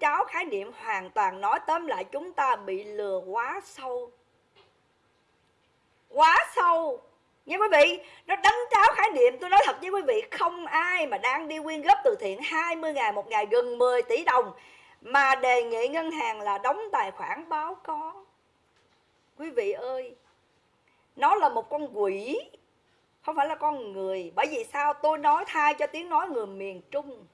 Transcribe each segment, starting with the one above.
cháo khái niệm hoàn toàn nói tóm lại chúng ta bị lừa quá sâu. Quá sâu. Nha quý vị, nó đánh cháo khái niệm. Tôi nói thật với quý vị, không ai mà đang đi quyên góp từ thiện 20 ngày một ngày gần 10 tỷ đồng mà đề nghị ngân hàng là đóng tài khoản báo có. Quý vị ơi, nó là một con quỷ, không phải là con người. Bởi vì sao? Tôi nói thay cho tiếng nói người miền trung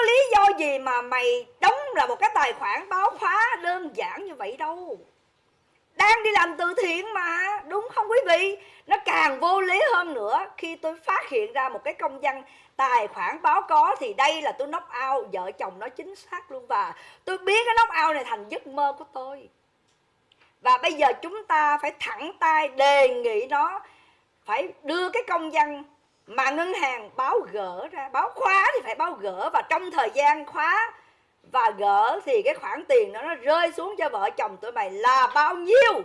có lý do gì mà mày đóng là một cái tài khoản báo khóa đơn giản như vậy đâu? Đang đi làm từ thiện mà, đúng không quý vị? Nó càng vô lý hơn nữa, khi tôi phát hiện ra một cái công dân tài khoản báo có thì đây là tôi knock out, vợ chồng nó chính xác luôn và tôi biết cái knock out này thành giấc mơ của tôi. Và bây giờ chúng ta phải thẳng tay đề nghị nó phải đưa cái công dân mà ngân hàng báo gỡ ra, báo khóa thì phải báo gỡ và trong thời gian khóa và gỡ thì cái khoản tiền đó nó rơi xuống cho vợ chồng tụi mày là bao nhiêu?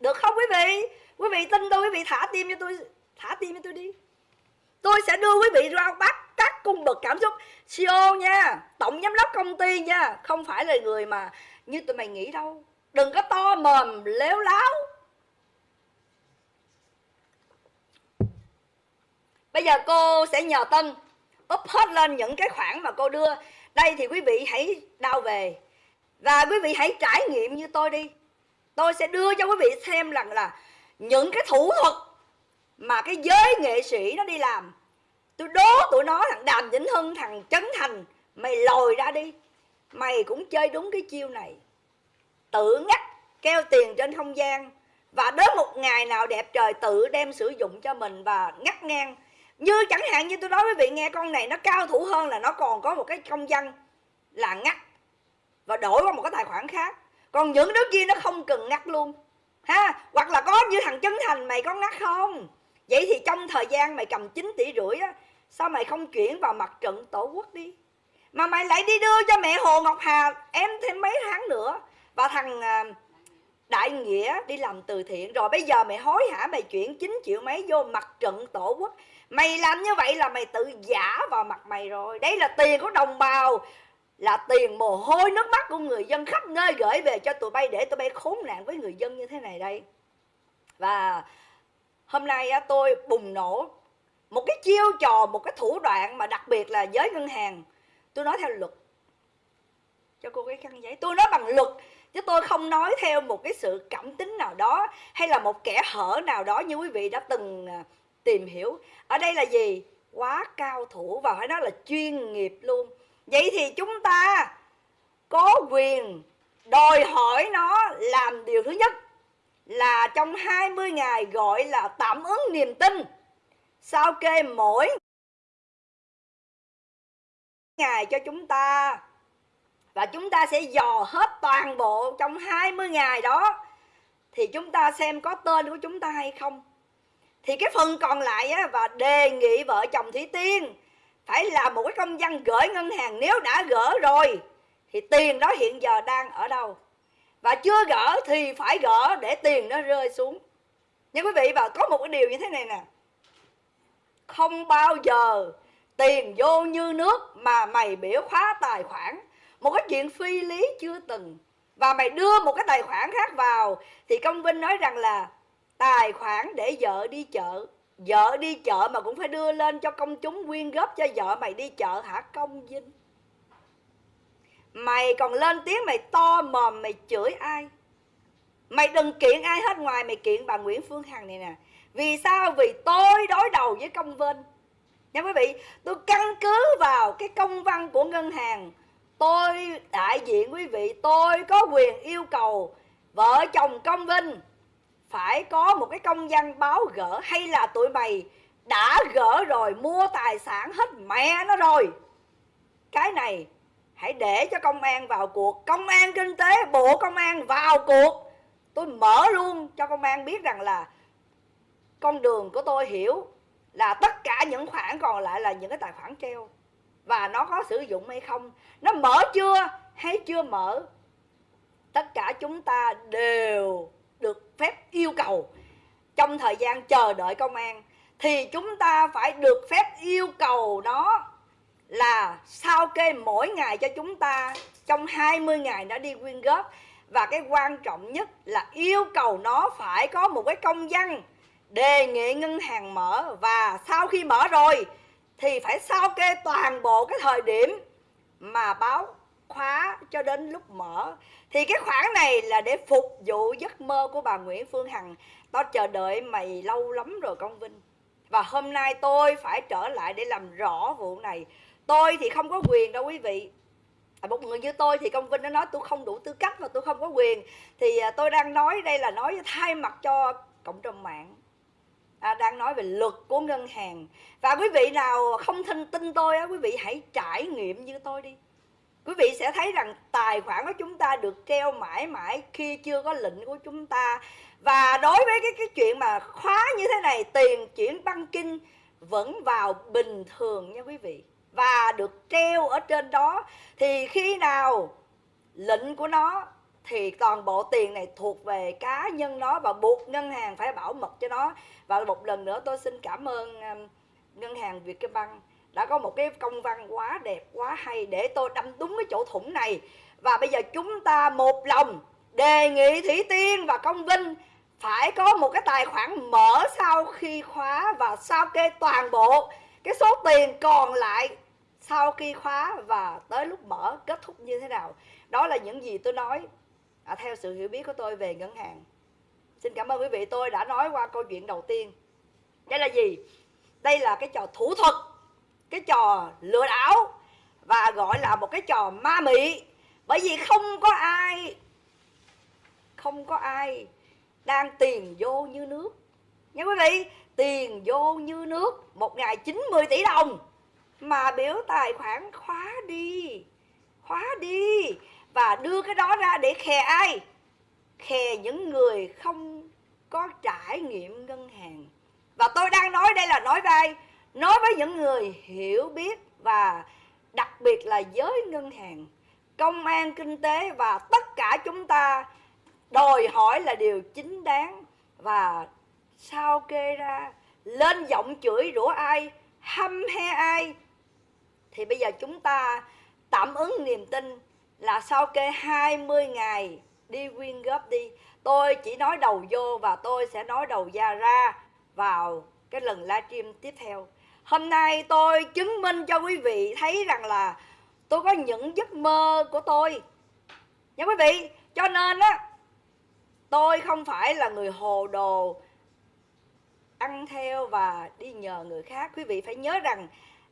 Được không quý vị? Quý vị tin tôi, quý vị thả tim cho tôi, thả tim cho tôi đi. Tôi sẽ đưa quý vị ra bắt các cung bậc cảm xúc. CEO nha, tổng giám đốc công ty nha, không phải là người mà như tụi mày nghĩ đâu. Đừng có to mồm, léo láo. Bây giờ cô sẽ nhờ tân up hết lên những cái khoản mà cô đưa. Đây thì quý vị hãy đau về. Và quý vị hãy trải nghiệm như tôi đi. Tôi sẽ đưa cho quý vị xem rằng là những cái thủ thuật mà cái giới nghệ sĩ nó đi làm. Tôi đố tụi nó thằng đàm vĩnh hưng, thằng trấn thành, mày lồi ra đi. Mày cũng chơi đúng cái chiêu này. Tự ngắt, keo tiền trên không gian. Và đến một ngày nào đẹp trời, tự đem sử dụng cho mình và ngắt ngang như chẳng hạn như tôi nói với vị nghe con này nó cao thủ hơn là nó còn có một cái công dân là ngắt và đổi qua một cái tài khoản khác. Còn những đứa kia nó không cần ngắt luôn. Ha, hoặc là có như thằng chấn thành, mày có ngắt không? Vậy thì trong thời gian mày cầm 9 tỷ rưỡi á, sao mày không chuyển vào mặt trận tổ quốc đi? Mà mày lại đi đưa cho mẹ hồ ngọc hà em thêm mấy tháng nữa. Và thằng à, đại nghĩa đi làm từ thiện, rồi bây giờ mày hối hả? Mày chuyển 9 triệu mấy vô mặt trận tổ quốc. Mày làm như vậy là mày tự giả vào mặt mày rồi. Đấy là tiền của đồng bào, là tiền mồ hôi nước mắt của người dân khắp nơi gửi về cho tụi bay để tụi bay khốn nạn với người dân như thế này đây. Và hôm nay tôi bùng nổ một cái chiêu trò, một cái thủ đoạn mà đặc biệt là giới ngân hàng. Tôi nói theo luật. Cho cô cái khăn giấy. Tôi nói bằng luật chứ tôi không nói theo một cái sự cảm tính nào đó hay là một kẻ hở nào đó như quý vị đã từng à, tìm hiểu. Ở đây là gì? Quá cao thủ và phải nói là chuyên nghiệp luôn. Vậy thì chúng ta có quyền đòi hỏi nó làm điều thứ nhất là trong 20 ngày gọi là tạm ứng niềm tin. Sao kê mỗi ngày cho chúng ta và chúng ta sẽ dò hết toàn bộ trong 20 ngày đó. Thì chúng ta xem có tên của chúng ta hay không. Thì cái phần còn lại á, và đề nghị vợ chồng Thủy Tiên phải là một cái công dân gửi ngân hàng nếu đã gỡ rồi thì tiền đó hiện giờ đang ở đâu. Và chưa gỡ thì phải gỡ để tiền nó rơi xuống. Nhưng quý vị và có một cái điều như thế này nè. Không bao giờ tiền vô như nước mà mày biểu khóa tài khoản một cái chuyện phi lý chưa từng. Và mày đưa một cái tài khoản khác vào, thì công vinh nói rằng là tài khoản để vợ đi chợ. Vợ đi chợ mà cũng phải đưa lên cho công chúng quyên góp cho vợ mày đi chợ hả, công vinh? Mày còn lên tiếng mày to mồm, mày chửi ai? Mày đừng kiện ai hết ngoài, mày kiện bà nguyễn phương hằng này nè. Vì sao? Vì tôi đối đầu với công vinh. Nha quý vị, tôi căn cứ vào cái công văn của ngân hàng tôi, đại diện quý vị, tôi có quyền yêu cầu vợ chồng công vinh phải có một cái công văn báo gỡ hay là tụi mày đã gỡ rồi, mua tài sản hết mẹ nó rồi. Cái này hãy để cho công an vào cuộc, công an kinh tế, bộ công an vào cuộc. Tôi mở luôn cho công an biết rằng là con đường của tôi hiểu là tất cả những khoản còn lại là những cái tài khoản treo và nó có sử dụng hay không? Nó mở chưa hay chưa mở? Tất cả chúng ta đều được phép yêu cầu. Trong thời gian chờ đợi công an, thì chúng ta phải được phép yêu cầu nó là sao kê mỗi ngày cho chúng ta trong 20 ngày đã đi quyên góp. Và cái quan trọng nhất là yêu cầu nó phải có một cái công văn đề nghị ngân hàng mở. Và sau khi mở rồi thì phải sao kê toàn bộ cái thời điểm mà báo khóa cho đến lúc mở thì cái khoản này là để phục vụ giấc mơ của bà Nguyễn Phương Hằng. Tao chờ đợi mày lâu lắm rồi Công Vinh. Và hôm nay tôi phải trở lại để làm rõ vụ này. Tôi thì không có quyền đâu quý vị. À, một người như tôi thì công vinh nó nói tôi không đủ tư cách và tôi không có quyền. Thì à, tôi đang nói đây là nói thay mặt cho cộng đồng mạng à, đang nói về luật của ngân hàng. Và quý vị nào không tin tin tôi á quý vị hãy trải nghiệm như tôi đi. Quý vị sẽ thấy rằng tài khoản của chúng ta được treo mãi mãi khi chưa có lệnh của chúng ta. Và đối với cái cái chuyện mà khóa như thế này tiền chuyển băng kinh vẫn vào bình thường nha quý vị. Và được treo ở trên đó thì khi nào lệnh của nó thì toàn bộ tiền này thuộc về cá nhân nó và buộc ngân hàng phải bảo mật cho nó. Và một lần nữa tôi xin cảm ơn um, ngân hàng Vietcombank đã có một cái công văn quá đẹp quá hay để tôi đâm đúng cái chỗ thủng này. Và bây giờ chúng ta một lòng đề nghị Thủy Tiên và Công Vinh phải có một cái tài khoản mở sau khi khóa và sao kê toàn bộ cái số tiền còn lại sau khi khóa và tới lúc mở kết thúc như thế nào. Đó là những gì tôi nói à, theo sự hiểu biết của tôi về ngân hàng. Xin cảm ơn quý vị tôi đã nói qua câu chuyện đầu tiên. Đây là gì? Đây là cái trò thủ thuật cái trò lừa đảo và gọi là một cái trò ma mị. Bởi vì không có ai không có ai đang tiền vô như nước. Nha quý vị tiền vô như nước một ngày 90 tỷ đồng. Mà biểu tài khoản khóa đi khóa đi và đưa cái đó ra để khè ai? Khè những người không có trải nghiệm ngân hàng. Và tôi đang nói đây là nói với ai nói với những người hiểu biết và đặc biệt là giới ngân hàng, công an kinh tế và tất cả chúng ta đòi hỏi là điều chính đáng. Và sao kê ra, lên giọng chửi rủa ai hăm he ai? Thì bây giờ chúng ta tạm ứng niềm tin là sau kê 20 ngày đi quyên góp đi. Tôi chỉ nói đầu vô và tôi sẽ nói đầu ra ra vào cái lần livestream tiếp theo. Hôm nay tôi chứng minh cho quý vị thấy rằng là tôi có những giấc mơ của tôi. Nha quý vị, cho nên á, tôi không phải là người hồ đồ ăn theo và đi nhờ người khác. Quý vị phải nhớ rằng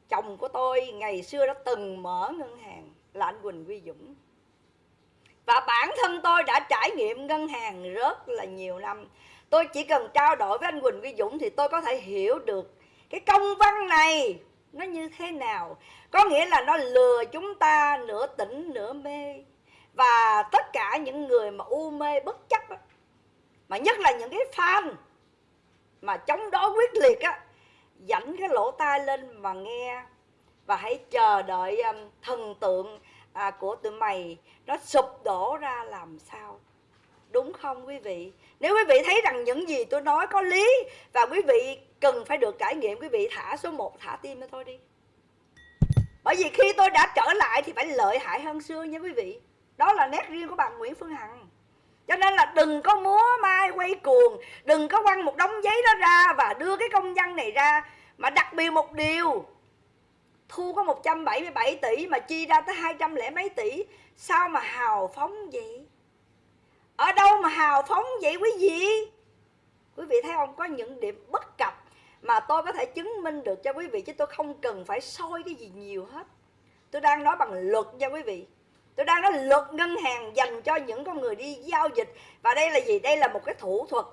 chồng của tôi ngày xưa đã từng mở ngân hàng là anh Quỳnh Quy Dũng. Và bản thân tôi đã trải nghiệm ngân hàng rất là nhiều năm. Tôi chỉ cần trao đổi với anh Quỳnh Quy Dũng thì tôi có thể hiểu được cái công văn này nó như thế nào. Có nghĩa là nó lừa chúng ta nửa tỉnh nửa mê. Và tất cả những người mà u mê bất chấp mà nhất là những cái fan mà chống đối quyết liệt á dảnh cái lỗ tai lên mà nghe và hãy chờ đợi um, thần tượng à, của tụi mày nó sụp đổ ra làm sao. Đúng không quý vị? Nếu quý vị thấy rằng những gì tôi nói có lý và quý vị cần phải được trải nghiệm quý vị thả số 1 thả tim cho tôi đi. Bởi vì khi tôi đã trở lại thì phải lợi hại hơn xưa nha quý vị. Đó là nét riêng của bà Nguyễn Phương Hằng. Cho nên là đừng có múa mai quay cuồng đừng có quăng một đống giấy đó ra và đưa cái công văn này ra mà đặc biệt một điều thu có 177 tỷ mà chi ra tới 200 lẻ mấy tỷ. Sao mà hào phóng vậy? Ở đâu mà hào phóng vậy quý vị? Quý vị thấy không? Có những điểm bất cập mà tôi có thể chứng minh được cho quý vị chứ tôi không cần phải soi cái gì nhiều hết. Tôi đang nói bằng luật nha quý vị. Tôi đang nói luật ngân hàng dành cho những con người đi giao dịch. Và đây là gì? Đây là một cái thủ thuật.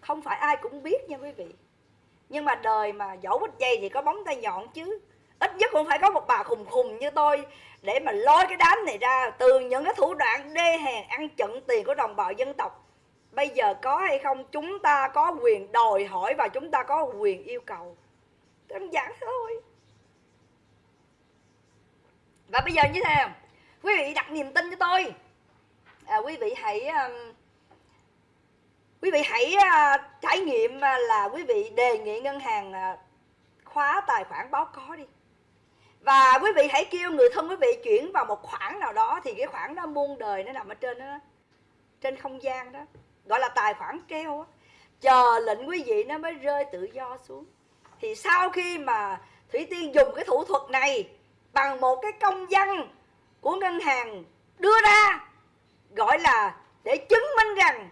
Không phải ai cũng biết nha quý vị. Nhưng mà đời mà dẫu bích dây thì có bóng tay nhọn chứ ít nhất cũng phải có một bà khùng khùng như tôi để mà lôi cái đám này ra từ những cái thủ đoạn đê hèn ăn chặn tiền của đồng bào dân tộc. Bây giờ có hay không chúng ta có quyền đòi hỏi và chúng ta có quyền yêu cầu. Đơn giản thôi. Và bây giờ như thế nào? Quý vị đặt niềm tin cho tôi. À, quý vị hãy um, quý vị hãy uh, trải nghiệm uh, là quý vị đề nghị ngân hàng uh, khóa tài khoản báo có đi và quý vị hãy kêu người thân quý vị chuyển vào một khoản nào đó, thì cái khoản đó muôn đời nó nằm ở trên đó, trên không gian đó, gọi là tài khoản treo đó. chờ lệnh quý vị nó mới rơi tự do xuống thì sau khi mà thủy tiên dùng cái thủ thuật này bằng một cái công văn của ngân hàng đưa ra, gọi là để chứng minh rằng